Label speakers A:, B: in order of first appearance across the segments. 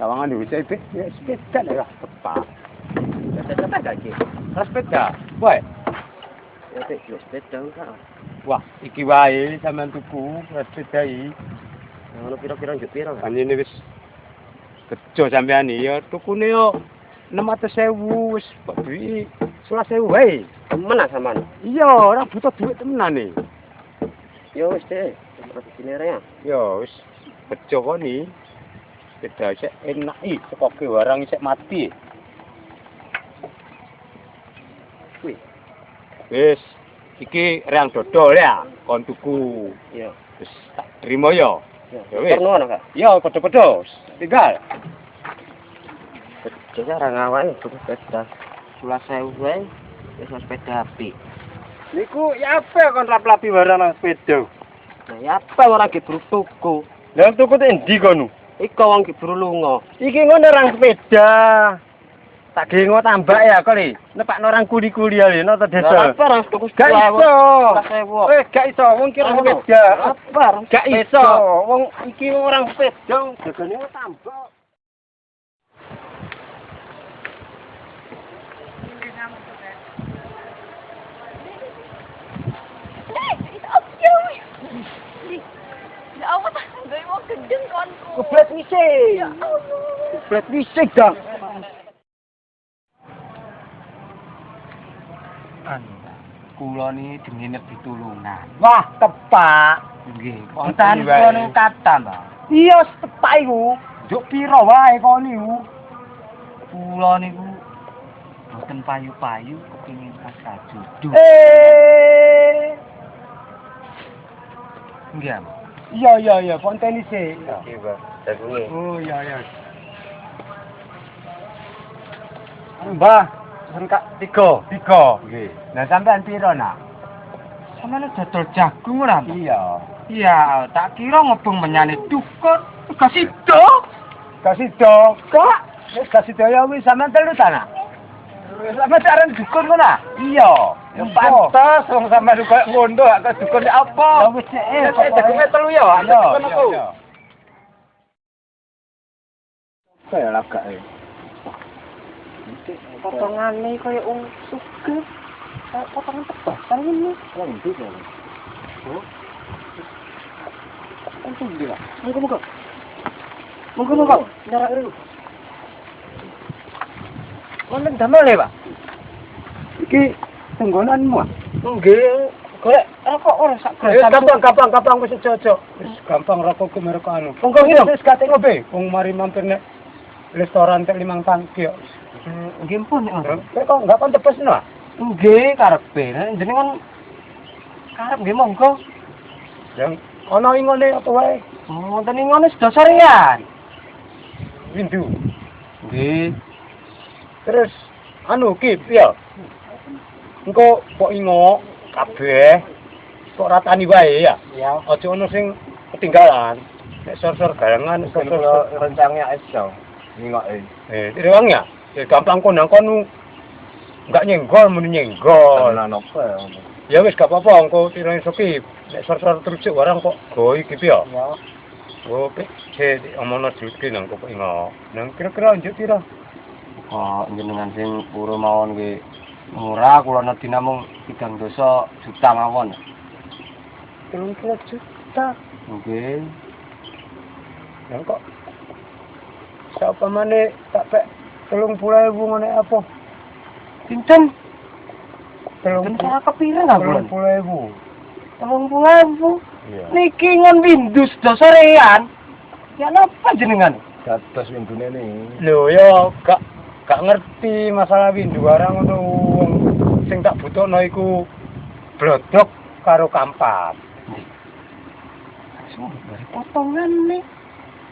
A: Tawangan di WCP, ya sepeda lah tepat.
B: Sepeda apa gak iki?
A: Lah sepeda. Wae.
B: Ya sik yo sepeda enggak.
A: Wah, iki wae sampean tuku lah sepeda iki.
B: Ngono pira-pira njuk pira? Kak?
A: Panjene wis kejo sampean iki ya tukune yo 600.000 wis kok duwi 11.000 wae.
B: Temen ah sampean.
A: Iya, ora butuh duit temenan nih.
B: Yo wis deh. Produksine ya.
A: Ya wis bejo kok Sepeda sik enak iki sekoke warang sik mati.
B: Kuwi.
A: Wis iki reang dodol ya kon tuku.
B: Iya.
A: Wis tak trimo ya.
B: Ya
A: wis.
B: Perno ana, Kak.
A: Ya padha-padha tinggal.
B: Jadi orang awake tuku sepeda. Sulah sewu wae. Wis sepeda api.
A: Niku ya apa kon raplapi warang sepeda?
B: Nah, ya apa ora gebru tuku?
A: Lah tuku te endi kono?
B: Iko wong gebru lunga.
A: Iki ngono orang sepeda. Tak gengo tambak ya kali. Nepak orang kuli-kuli ya nang
B: Lah
A: desa.
B: apa orang tuku
A: Gak iso. Eh, gak iso, wong kira
B: Ngono.
A: sepeda.
B: Apa
A: Gak iso, wong iki orang sepeda, jagane tambah.
C: Ya Allah, gue mau gendeng konku.
A: Keblet wisik.
C: Ya Allah.
A: Keblet wisik dong.
D: Anu, kula ni dengine pitulungan.
A: Wah, tepak.
D: Nggih,
A: Wonten
D: wonten kula niku kata, Mbak.
A: Iya, tepak iku. Nduk pira wae kon niku?
D: Kula niku boten payu-payu kepengin pas kajudu.
A: Eh,
D: Nggih, Mbak.
A: Iya iya iya, fonten isik.
B: Oke, Bang. Dagunge.
A: Oh, iya iya. Mbah, rengkak tiga. Tiga. Nggih. Nah, sampean pira nak?
D: Samane dodol jagung ora?
A: Iya.
D: Iya, tak kira ngobong menyane dukun. Gak sido.
A: Kasih do. Kak, wis kasih do ya wis sampean telu ta nak? Sampeyan aran dukun ngono? Iya. Pantes wong sampean koyo ngono gak dukun apa?
D: Ya wis eh,
A: Eh, telu ya, dukun aku. lagak e.
B: Potongane kaya wong sugih. Kayak potongan ini.
A: Wong kok?
B: Untung ndi, Pak? Monggo monggo. Monggo monggo. Nyarak dulu.
A: Wonten damel ya, Pak? Iki tenggonanmu ah?
B: Nggih. Golek rokok ora sak
A: Eh, gampang, gampang, gampang wis aja. Wis gampang rokok ku merek anu.
B: Monggo minum.
A: Wis gak ngobe. Wong mari mampir nek restoran tek limang tangki kok.
B: Nggih pun nek.
A: Kok kok enggak kon tebes no? ah?
B: Nggih karepe. Jenengan karep nggih monggo.
A: Yang ana ing ngene apa wae?
B: Wonten ing ngono sedasa riyan.
A: Windu.
B: Nggih.
A: Terus anu ki piye? Engko kok ingo kabeh kok ratani wae ya.
B: Ya.
A: Aja ono sing ketinggalan. Nek sor-sor garangan sor-sor
B: rencangnya iso. Ningoke.
A: Eh, direwang ya? Ya gampang konang kono. Enggak nyenggol muni nyenggol.
B: apa ya?
A: Ya wis gak apa-apa engko tirane soki. Nek sor-sor terus warang kok go iki piye?
B: Ya.
A: Oh, pe, ce omono ki nang kok ingo. Nang kira-kira njut pira?
D: Kok jenengan sing pura mawon nggih murah kula nedhi namung 3 dosa juta mawon.
A: 30 juta.
D: Nggih.
A: Nang kok Sapa maneh tak pek 30.000 ngene apa?
D: Pinten?
A: Telung
D: Pinten ora kepira nggak bulan?
A: 30.000.
D: Telung puluh ewu.
A: Iya.
D: Niki ngon Windows dosa rean. Ya napa jenengan?
A: Dados windune ni. Lho ya gak gak ngerti masalah windu barang ngono wong sing tak butuhno iku blodok karo kampat.
D: Semua bari potongan nih.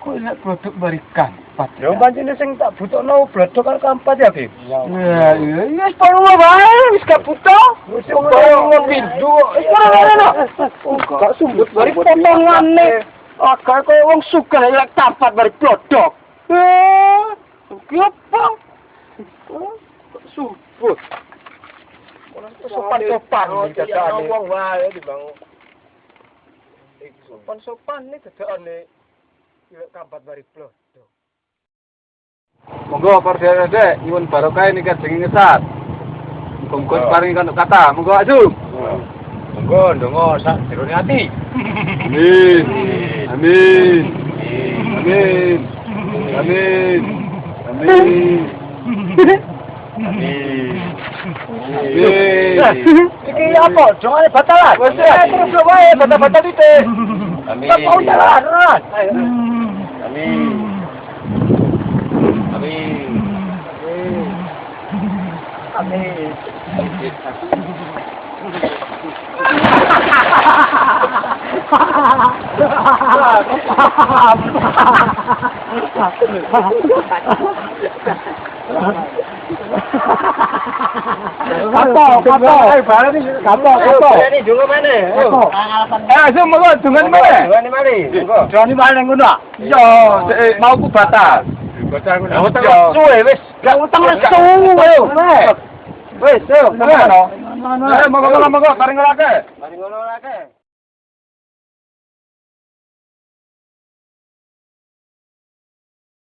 D: Kok lihat produk barikan?
A: Ya pancene sing tak butuhno blodok karo kampat ya, Bib.
D: Ya, iya, iya, wis perlu wae, wis gak butuh.
A: Wis
D: Wong ngon windu, wis ora ngono.
A: Gak sumbut
D: bari potongan nih. Agak koyo wong sugih lek tampat bari produk. Eh, ki
A: sumbut. Sopan-sopan iki dadane.
B: Wong wae dibangun.
A: Sopan-sopan nih dadane. Ilek kampat bari blodok.
B: Monggo para dek nyuwun barokah nikah jenenge ngesat. Muga-muga paringi kanduk kata. Monggo aju.
A: Monggo ndonga sak jerone ati.
B: Amin. Amin. Amin. Amin. Amin. Amin.
A: Iki apa? Jongane batalan.
B: Wes ya, terus wae batal-batal titik.
D: Amin.
A: Tak mau jalan, Ron.
D: Amin. Amin.
A: Amin. Eh.
B: Eh, mau ku batal.
A: Bocah ngono.
B: Ya, utang
A: Yo.
B: suwe wis.
A: Gak utang suwe.
B: Wis, yo, tenan. Eh, monggo monggo monggo paring ngelake.
D: Mari ngono lagi.